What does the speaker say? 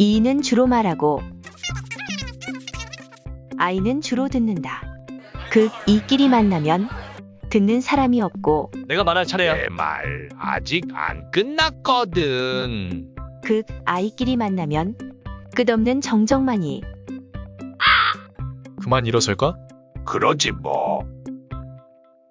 이는 주로 말하고 아이는 주로 듣는다. 그 이끼리 만나면 듣는 사람이 없고 내가 말할 차례야. 내 말 아직 안 끝났거든. 그 아이끼리 만나면 끝없는 정적만이 그만 일어설까? 그러지 뭐.